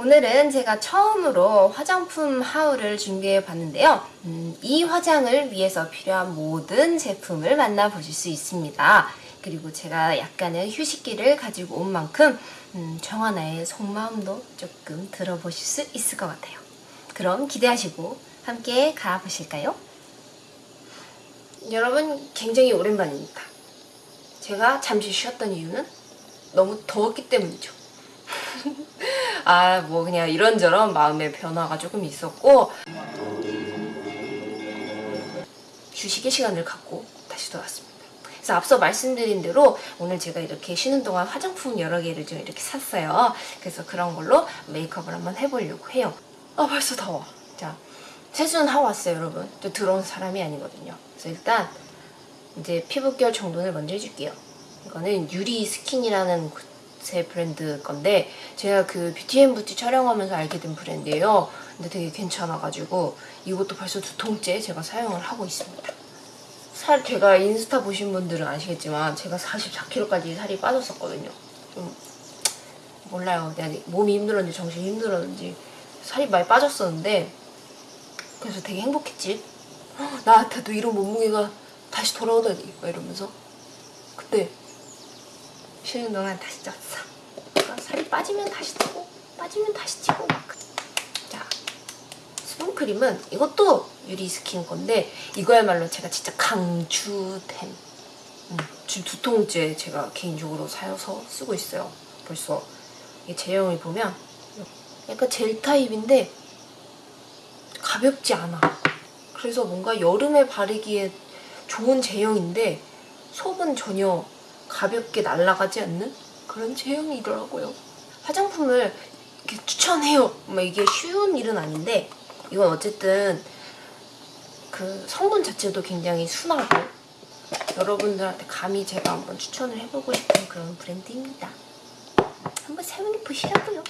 오늘은 제가 처음으로 화장품 하울을 준비해 봤는데요. 음, 이 화장을 위해서 필요한 모든 제품을 만나보실 수 있습니다. 그리고 제가 약간의 휴식기를 가지고 온 만큼 음, 정하나의 속마음도 조금 들어보실 수 있을 것 같아요. 그럼 기대하시고 함께 가보실까요? 여러분 굉장히 오랜만입니다. 제가 잠시 쉬었던 이유는 너무 더웠기 때문이죠. 아, 뭐 그냥 이런저런 마음의 변화가 조금 있었고 휴식의 시간을 갖고 다시 돌아왔습니다. 그래서 앞서 말씀드린 대로 오늘 제가 이렇게 쉬는 동안 화장품 여러 개를 좀 이렇게 샀어요. 그래서 그런 걸로 메이크업을 한번 해보려고 해요. 아 벌써 더워. 자, 세수는 하고 왔어요, 여러분. 저 들어온 사람이 아니거든요. 그래서 일단 이제 피부결 정돈을 먼저 해줄게요. 이거는 유리 스킨이라는 제 브랜드 건데 제가 그 뷰티앤부티 촬영하면서 알게 된 브랜드예요. 근데 되게 괜찮아가지고 이것도 벌써 두 통째 제가 사용을 하고 있습니다. 살 제가 인스타 보신 분들은 아시겠지만 제가 44kg까지 살이 빠졌었거든요. 좀 몰라요. 몸이 힘들었는지 정신이 힘들었는지 살이 많이 빠졌었는데 그래서 되게 행복했지. 헉, 나한테도 이런 몸무게가 다시 돌아오다니 막 이러면서 그때 쉬는 동안 다시 쪘어. 그러니까 살이 빠지면 다시 찌고 빠지면 다시 찌고 막. 자, 수분크림은 이것도 유리 스킨 건데 이거야말로 제가 진짜 강추템. 음, 지금 두 통째 제가 개인적으로 사서 쓰고 있어요. 벌써 이게 제형을 보면 약간 젤 타입인데 가볍지 않아. 그래서 뭔가 여름에 바르기에 좋은 제형인데 속은 전혀 가볍게 날아가지 않는 그런 제형이더라고요. 화장품을 이렇게 추천해요. 막 이게 쉬운 일은 아닌데 이건 어쨌든 그 성분 자체도 굉장히 순하고 여러분들한테 감히 제가 한번 추천을 해보고 싶은 그런 브랜드입니다. 한번 사용해 보시라고요.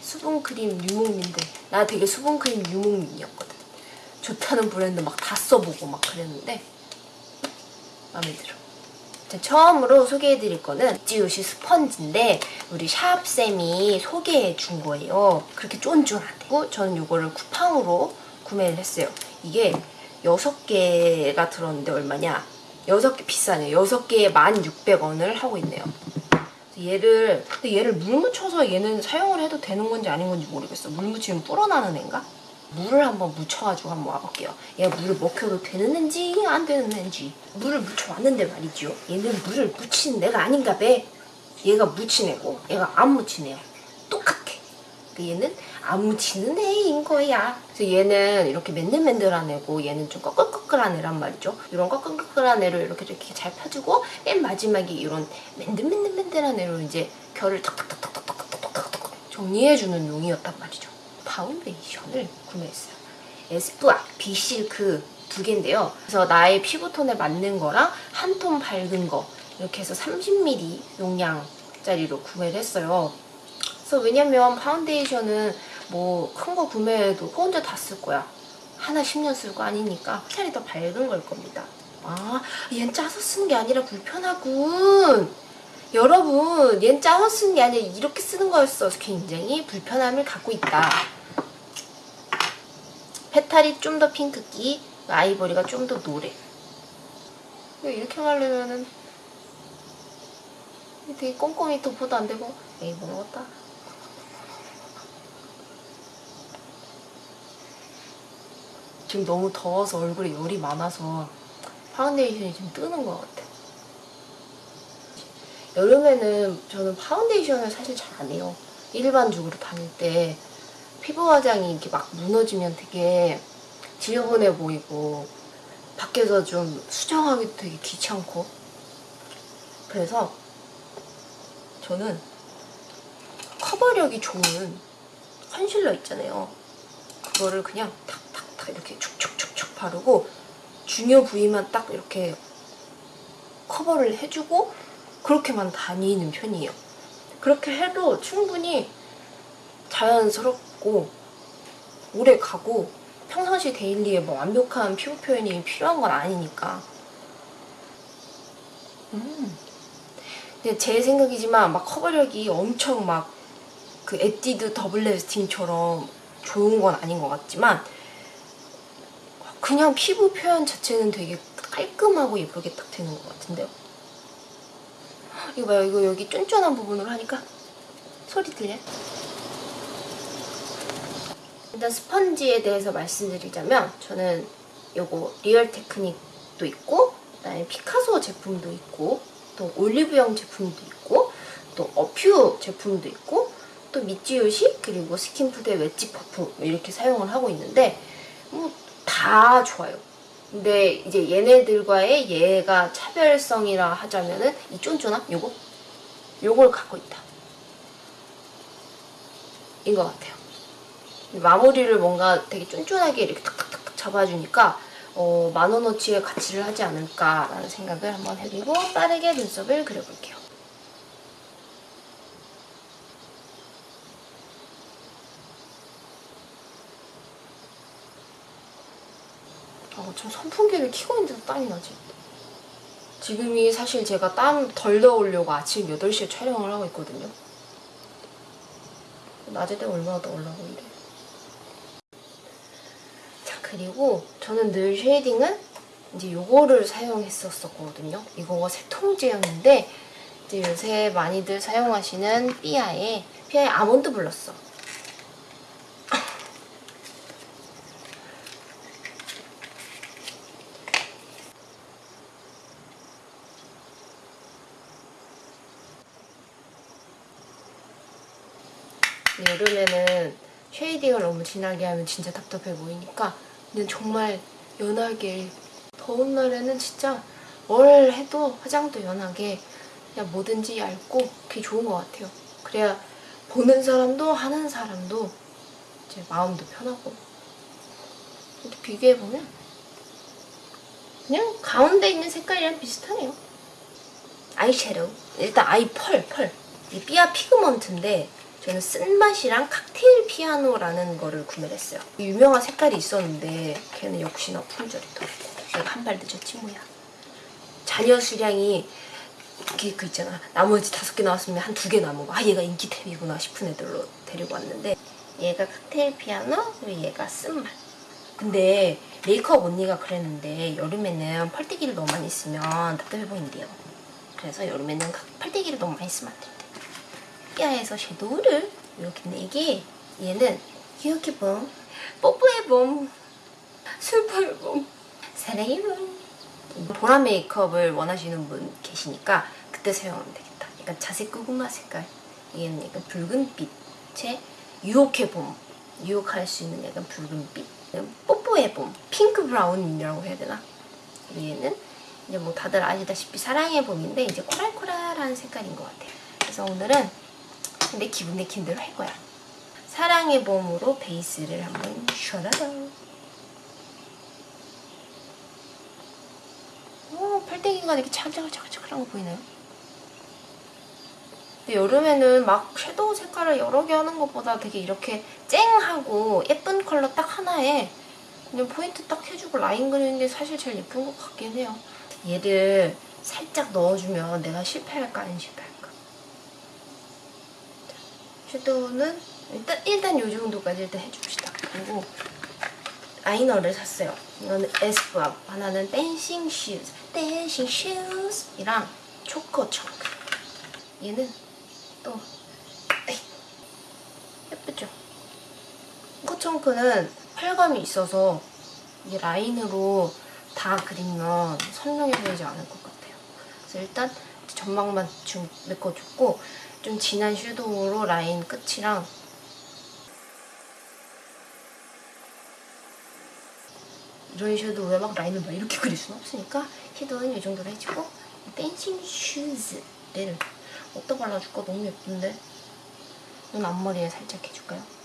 수분크림 유목민들 나 되게 수분크림 유목민이었거든. 좋다는 브랜드 막 다 써보고 막 그랬는데 마음에 들어. 자, 처음으로 소개해드릴 거는 지우시 스펀지인데 우리 샵쌤이 소개해준 거예요. 그렇게 쫀쫀하고 저는 이거를 쿠팡으로 구매를 했어요. 이게 6개가 들었는데 얼마냐? 6개 비싸네요. 6개에 1,600원을 하고 있네요. 얘를 근데 얘를 물 묻혀서 얘는 사용을 해도 되는 건지 아닌 건지 모르겠어. 물 묻히면 불어나는 애인가? 물을 한번 묻혀가지고 한번 와볼게요. 얘가 물을 먹혀도 되는 앤지 안 되는 앤지 물을 묻혀왔는데 말이죠. 얘는 물을 묻히는 애가 아닌가 봐. 얘가 묻힌 애고 얘가 안 묻힌 애야. 똑같아. 얘는 안 묻히는 애인 거야. 그래서 얘는 이렇게 맨들맨들한 애고 얘는 좀 꺼끌꺼끌한 애란 말이죠. 이런 꺼끌꺼끌한 애를 이렇게 이렇게 잘 펴주고 맨 마지막에 이런 맨들맨들맨들한 애로 이제 결을 탁탁탁탁탁탁탁탁 정리해주는 용이었단 말이죠. 파운데이션을 구매했어요. 에스쁘아 Be Silk 두 개인데요. 그래서 나의 피부톤에 맞는 거랑 한 톤 밝은 거 이렇게 해서 30ml 용량짜리로 구매를 했어요. 그래서 왜냐면 파운데이션은 뭐 큰 거 구매해도 혼자 다 쓸 거야. 하나 10년 쓸 거 아니니까 차라리 더 밝은 걸 겁니다. 아, 얜 짜서 쓰는 게 아니라 불편하군. 여러분, 얜 짜서 쓰는 게 아니라 이렇게 쓰는 거였어. 굉장히 불편함을 갖고 있다. 페탈이 좀 더 핑크기, 아이보리가 좀 더 노래. 이렇게 하려면은 되게 꼼꼼히 도포도 안 되고 에이 뭐 먹었다. 지금 너무 더워서 얼굴에 열이 많아서 파운데이션이 지금 뜨는 것 같아. 여름에는 저는 파운데이션을 사실 잘 안 해요. 일반적으로 다닐 때 피부 화장이 이렇게 막 무너지면 되게 지저분해 보이고 밖에서 좀 수정하기도 되게 귀찮고 그래서 저는 커버력이 좋은 컨실러 있잖아요. 그거를 그냥 탁탁탁 이렇게 축축축축 바르고 중요 부위만 딱 이렇게 커버를 해주고 그렇게만 다니는 편이에요. 그렇게 해도 충분히 자연스럽 고 오래 가고 평상시 데일리에 뭐 완벽한 피부 표현이 필요한 건 아니니까 음 근데 제 생각이지만 막 커버력이 엄청 막 그 에뛰드 Double Lasting처럼 좋은 건 아닌 것 같지만 그냥 피부 표현 자체는 되게 깔끔하고 예쁘게 딱 되는 것 같은데요. 이거 봐요. 이거 여기 쫀쫀한 부분으로 하니까 소리 들려? 일단 스펀지에 대해서 말씀드리자면 저는 요거 Real Technique도 있고 그다음에 피카소 제품도 있고 또 올리브영 제품도 있고 또 어퓨 제품도 있고 또 미찌요시 그리고 스킨푸드의 웨지 퍼퓸 이렇게 사용을 하고 있는데 뭐 다 좋아요. 근데 이제 얘네들과의 얘가 차별성이라 하자면은 이 쫀쫀함 요거 요걸 갖고 있다. 인 것 같아요. 마무리를 뭔가 되게 쫀쫀하게 이렇게 탁탁탁탁 잡아주니까 어, 만원어치의 가치를 하지 않을까라는 생각을 한번 해보고 빠르게 눈썹을 그려볼게요. 아, 좀 선풍기를 켜고 있는데도 땀이 나지. 지금이 사실 제가 땀 덜 넣으려고 아침 8시에 촬영을 하고 있거든요. 낮에 되면 얼마나 더 올라고 이래. 자, 그리고 저는 늘 쉐이딩은 이제 요거를 사용했었거든요. 이거가 세통제였는데 이제 요새 많이들 사용하시는 삐아의 삐아의 아몬드. 근데 여름에는 쉐이딩을 너무 진하게 하면 진짜 답답해 보이니까 근데 정말 연하게 더운 날에는 진짜 뭘 해도 화장도 연하게 그냥 뭐든지 얇고 그게 좋은 것 같아요. 그래야 보는 사람도 하는 사람도 이제 마음도 편하고 이렇게 비교해보면 그냥 가운데 있는 색깔이랑 비슷하네요. 아이섀도우 일단 아이 펄, 펄. 이 삐아 피그먼트인데 저는 쓴맛이랑 칵테일 피아노라는 거를 구매를 했어요. 유명한 색깔이 있었는데 걔는 역시나 품절이 더 내가 한 발 늦었지 뭐야. 잔여 수량이 이렇게 그 있잖아. 나머지 다섯 개 나왔으면 한 두 개 남은 거. 아 얘가 인기템이구나 싶은 애들로 데리고 왔는데 얘가 칵테일 피아노 그리고 얘가 쓴맛. 근데 메이크업 언니가 그랬는데 여름에는 펄떼기를 너무 많이 쓰면 답답해 보인대요. 그래서 여름에는 펄떼기를 너무 많이 쓰면 안된 대. 삐아에서 섀도우를 이렇게 4개 얘는 이렇게 봄 뽀뽀의 봄 슬퍼의 봄 사랑의 봄. 보라 메이크업을 원하시는 분 계시니까 그때 사용하면 되겠다. 약간 자색 고구마 색깔. 얘는 약간 붉은빛의 유혹의 봄. 유혹할 수 있는 약간 붉은빛. 뽀뽀의 봄. 핑크 브라운이라고 해야 되나? 얘는 이제 뭐 다들 아시다시피 사랑의 봄인데 이제 코랄코랄한 색깔인 것 같아요. 그래서 오늘은 내 기분 내킨 대로 할 거야. 사랑의 봄으로 베이스를 한번 샤라라. 오, 펄때기가 이렇게 차글차글차글한 거 보이나요? 근데 여름에는 막 섀도우 색깔을 여러 개 하는 것보다 되게 이렇게 쨍하고 예쁜 컬러 딱 하나에 그냥 포인트 딱 해주고 라인 그리는 게 사실 제일 예쁜 것 같긴 해요. 얘를 살짝 넣어주면 내가 실패할까 안 실패할까? 섀도우는 일단 일단 이 정도까지 일단 해줍시다. 그리고 라이너를 샀어요. 이거는 에스쁘아 하나는 dancing shoes, dancing shoes이랑 choco chunk. 얘는 또 에이, 예쁘죠? choco chunk는 펄감이 있어서 이 라인으로 다 그리면 선명해 보이지 않을 것 같아요. 그래서 일단 점막만 좀 메꿔줬고 좀 진한 섀도우로 라인 끝이랑 이런 섀도우에 막 라인을 막 이렇게 그릴 수는 없으니까 섀도우는 이 정도로 해주고 dancing shoes를 어디다 발라줄까? 너무 예쁜데 눈 앞머리에 살짝 해줄까요?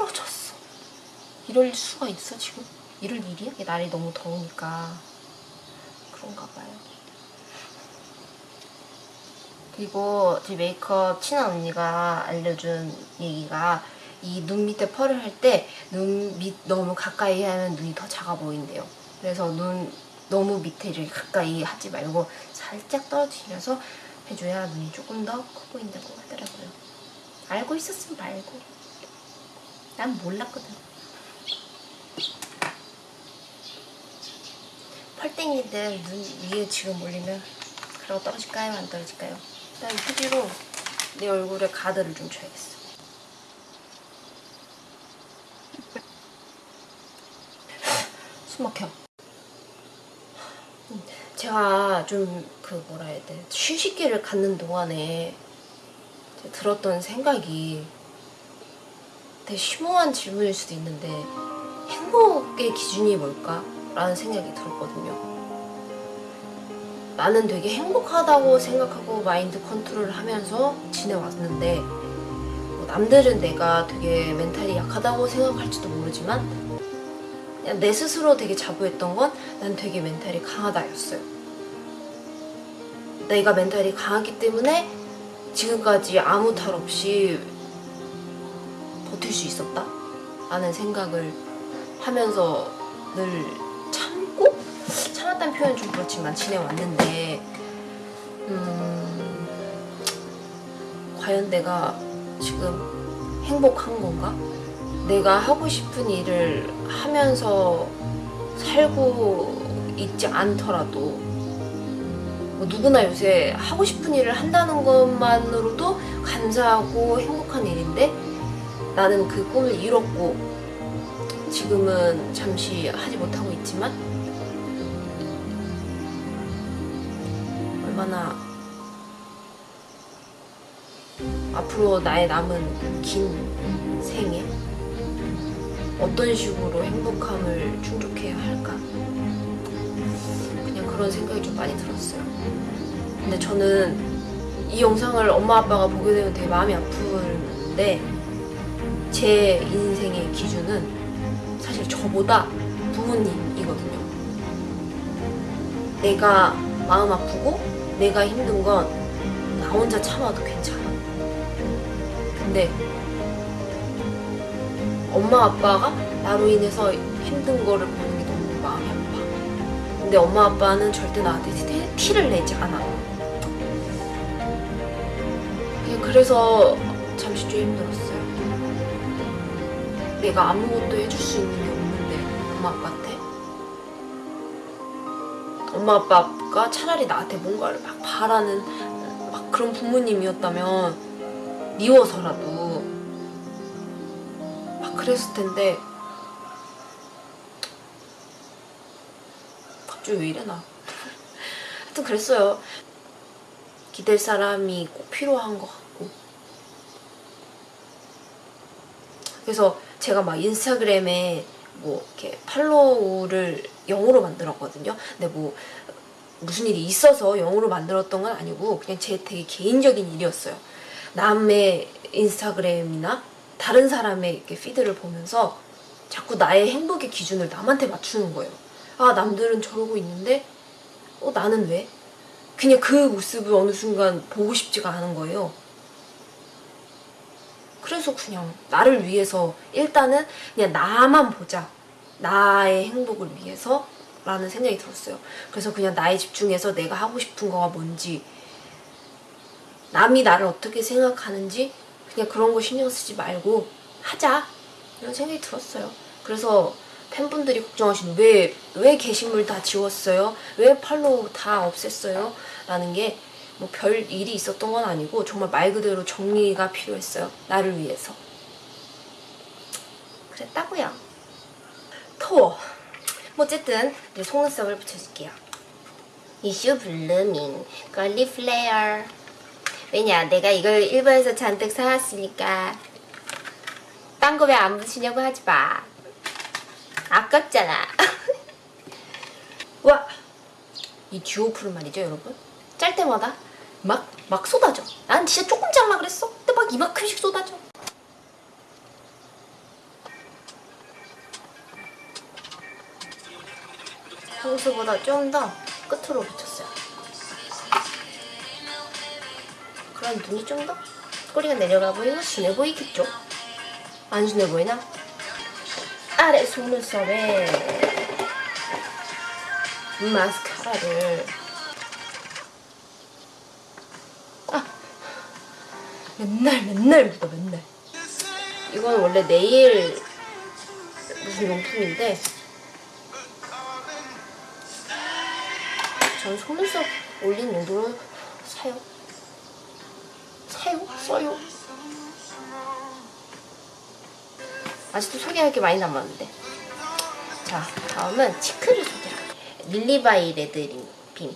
부러졌어 이럴 수가 있어 지금? 이럴 일이야? 날이 너무 더우니까 그런가 봐요. 그리고 제 메이크업 친한 언니가 알려준 얘기가 이 눈 밑에 펄을 할 때 눈 밑 너무 가까이 하면 눈이 더 작아 보인대요. 그래서 눈 너무 밑에 이렇게 가까이 하지 말고 살짝 떨어지면서 해줘야 눈이 조금 더 커 보인다고 하더라고요. 알고 있었으면 말고. 난 몰랐거든. 펄땡이들 눈 위에 지금 올리면 그러고 떨어질까요? 안 떨어질까요? 일단 휴지로 내 얼굴에 가드를 좀 줘야겠어. 숨 막혀. 음, 제가 좀 그 뭐라 해야 돼 휴식기를 갖는 동안에 들었던 생각이 되게 심오한 질문일 수도 있는데 행복의 기준이 뭘까? 라는 생각이 들었거든요. 나는 되게 행복하다고 생각하고 마인드 컨트롤을 하면서 지내왔는데 뭐 남들은 내가 되게 멘탈이 약하다고 생각할지도 모르지만 내 스스로 되게 자부했던 건 난 되게 멘탈이 강하다였어요. 내가 멘탈이 강하기 때문에 지금까지 아무 탈 없이 버틸 수 있었다? 라는 생각을 하면서 늘? 참았다는 표현은 좀 그렇지만 지내왔는데 음, 과연 내가 지금 행복한 건가? 내가 하고 싶은 일을 하면서 살고 있지 않더라도 뭐 누구나 요새 하고 싶은 일을 한다는 것만으로도 감사하고 행복한 일인데 나는 그 꿈을 이뤘고 지금은 잠시 하지 못하고 있지만 얼마나 앞으로 나의 남은 긴 생에 어떤 식으로 행복함을 충족해야 할까 그냥 그런 생각이 좀 많이 들었어요 근데 저는 이 영상을 엄마 아빠가 보게 되면 되게 마음이 아픈데 제 인생의 기준은 사실 저보다 부모님이거든요. 내가 마음 아프고 내가 힘든 건 나 혼자 참아도 괜찮아. 근데 엄마 아빠가 나로 인해서 힘든 거를 보는 게 너무 마음이 아파. 근데 엄마 아빠는 절대 나한테 티- 티를 내지 않아. 그냥 그래서 잠시 좀 힘들었어요. 내가 아무것도 해줄 수 있는 게 없는데 엄마 아빠한테 엄마 아빠 가 차라리 나한테 뭔가를 막 바라는 막 그런 부모님이었다면 미워서라도 막 그랬을 텐데. 갑자기 왜 이래 나? 하여튼 그랬어요. 기댈 사람이 꼭 필요한 것 같고. 그래서 제가 막 인스타그램에 뭐 이렇게 팔로우를 영어로 만들었거든요. 근데 뭐 무슨 일이 있어서 영어로 만들었던 건 아니고 그냥 제 되게 개인적인 일이었어요. 남의 인스타그램이나 다른 사람의 이렇게 피드를 보면서 자꾸 나의 행복의 기준을 남한테 맞추는 거예요. 아 남들은 저러고 있는데 어 나는 왜? 그냥 그 모습을 어느 순간 보고 싶지가 않은 거예요. 그래서 그냥 나를 위해서 일단은 그냥 나만 보자. 나의 행복을 위해서 라는 생각이 들었어요. 그래서 그냥 나에 집중해서 내가 하고 싶은 거가 뭔지 남이 나를 어떻게 생각하는지 그냥 그런 거 신경 쓰지 말고 하자. 이런 생각이 들었어요. 그래서 팬분들이 걱정하시는 왜, 왜 게시물 다 지웠어요? 왜 팔로우 다 없앴어요? 라는 게 뭐 별 일이 있었던 건 아니고 정말 말 그대로 정리가 필요했어요. 나를 위해서. 그랬다고요. 뭐 어쨌든 이제 속눈썹을 붙여줄게요. 이슈 blooming girly flare 왜냐 내가 이걸 일본에서 잔뜩 사왔으니까 딴 거 왜 안 붙이냐고 하지 마. 아깝잖아. 와! 이 듀오풀은 말이죠, 여러분. 짤 때마다 막, 막 쏟아져. 난 진짜 조금 잘라 그랬어. 근데 막 이만큼씩 쏟아져. 평소보다 좀 더 끝으로 붙였어요. 그럼 눈이 좀 더 꼬리가 내려가 보이고 순해 보이겠죠? 안 순해 보이나? 아래 속눈썹에 마스카라를 아 맨날 맨날 묻어 맨날 이건 원래 내일 무슨 용품인데 전 속눈썹 올린 용도로 사요. 사요? 써요. 아직도 소개할 게 많이 남았는데. 자 다음은 cheek를 소개할게요 릴리바이 레드 빔.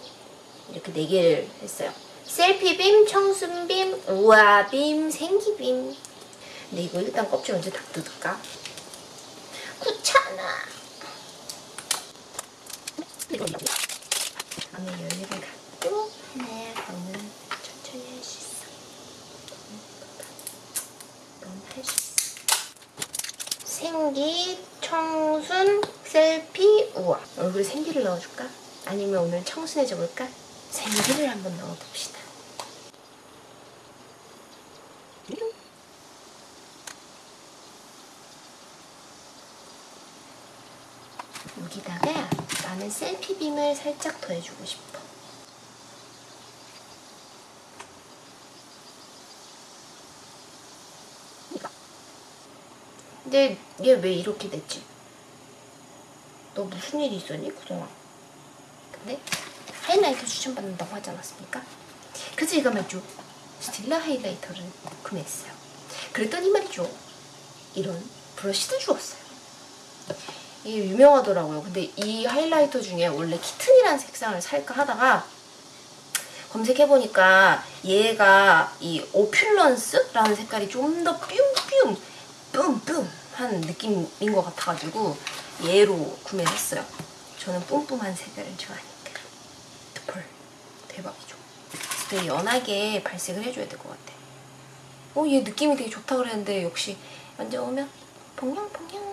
이렇게 네 개를 했어요. 셀피빔, 청순빔, 우아빔, 생기빔. 근데 이거 일단 껍질 언제 다 뜯을까? 귀찮아 안에 열리를 갖고 하나야 너는 천천히 할 수 있어 넌할수 있어 생기, 청순, 셀피, 우아 얼굴에 생기를 넣어줄까? 아니면 오늘 청순해져 볼까? 생기를 한번 넣어봅시다 여기다가 나는 셀피 빔을 살짝 더해주고 싶어. 근데 얘 왜 이렇게 됐지? 너 무슨 일이 있었니 그동안? 근데 하이라이터 추천받는다고 하지 않았습니까? 그래서 이거 말이죠. 스틸라 하이라이터를 구매했어요. 그랬더니 말이죠. 이런 브러쉬도 주었어요. 이게 유명하더라고요. 근데 이 하이라이터 중에 원래 키튼이라는 색상을 살까 하다가 검색해보니까 얘가 이 오퓰런스라는 색깔이 좀 더 뿅뿅 뿜뿜 한 느낌인 것 같아가지고 얘로 구매를 했어요. 저는 뿜뿜한 색깔을 좋아하니까. 펄 대박이죠. 되게 연하게 발색을 해줘야 될 것 같아. 어, 얘 느낌이 되게 좋다 그랬는데 역시 만져보면 퐁냥퐁냥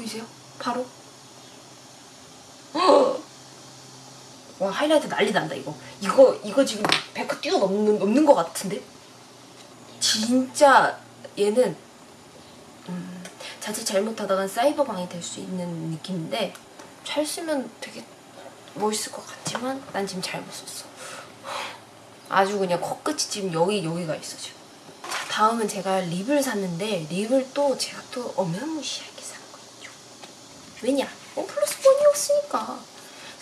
보이세요? 바로? 와 하이라이트 난리 난다 이거. 이거 이거 지금 100호 뛰어넘는 넘는 것 같은데? 진짜 얘는 음, 자칫 잘못하다간 사이버방이 될 수 있는 느낌인데 잘 쓰면 되게 멋있을 것 같지만 난 지금 잘못 썼어. 아주 그냥 코끝이 지금 여기 여기가 있어 지금. 자 다음은 제가 립을 샀는데 립을 또 제가 또 거죠 왜냐? 원 플러스 원이었으니까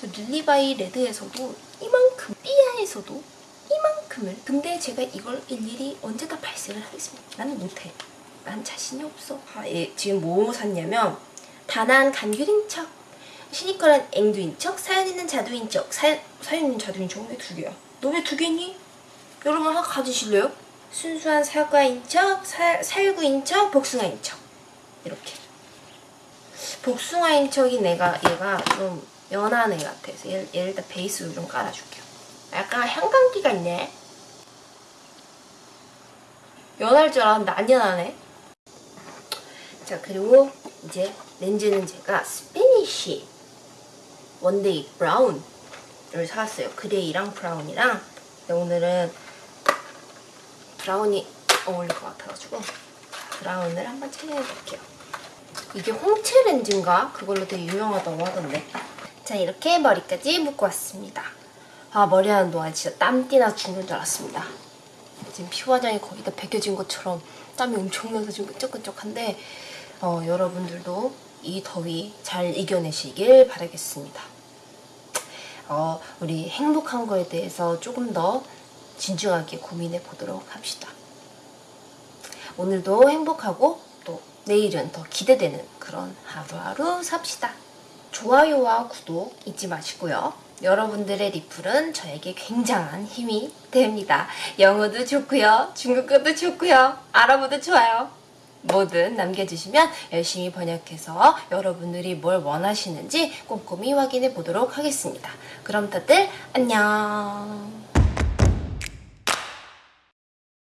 그래서 릴리바이 레드에서도 이만큼 삐아에서도 이만큼을 근데 제가 이걸 일일이 언제 다 발색을 하겠습니다 나는 못해 난 자신이 없어 아, 예, 지금 뭐 샀냐면 단한 간귤인 척 시니컬한 앵두인 척 사연 있는 자두인 척 사연, 사연 있는 자두인 척 왜두 개야? 너 왜 두 개니? 여러분 하나 가지실래요? 순수한 사과인 척 사, 살구인 척 복숭아인 척 이렇게 복숭아인 척이 내가 얘가 좀 연한 애 같아서 얘를, 얘를 일단 베이스로 좀 깔아줄게요. 약간 향감기가 있네. 연할 줄 알았는데 안 연하네. 자 그리고 이제 렌즈는 제가 Spanish one day brown을 사왔어요. 그레이랑 브라운이랑 오늘은 브라운이 어울릴 것 같아가지고 브라운을 한번 챙겨볼게요. 이게 홍채 렌즈인가? 그걸로 되게 유명하다고 하던데. 자 이렇게 머리까지 묶고 왔습니다. 아 머리 하는 동안 진짜 땀띠나 죽는 줄 알았습니다. 지금 피 화장이 거의 다 벗겨진 것처럼 땀이 엄청 나서 지금 끈적끈적한데 어, 여러분들도 이 더위 잘 이겨내시길 바라겠습니다. 어, 우리 행복한 거에 대해서 조금 더 진중하게 고민해 보도록 합시다. 오늘도 행복하고 또 내일은 더 기대되는 그런 하루하루 삽시다. 좋아요와 구독 잊지 마시고요. 여러분들의 리플은 저에게 굉장한 힘이 됩니다. 영어도 좋고요. 중국어도 좋고요. 아랍어도 좋아요. 뭐든 남겨주시면 열심히 번역해서 여러분들이 뭘 원하시는지 꼼꼼히 확인해 보도록 하겠습니다. 그럼 다들 안녕.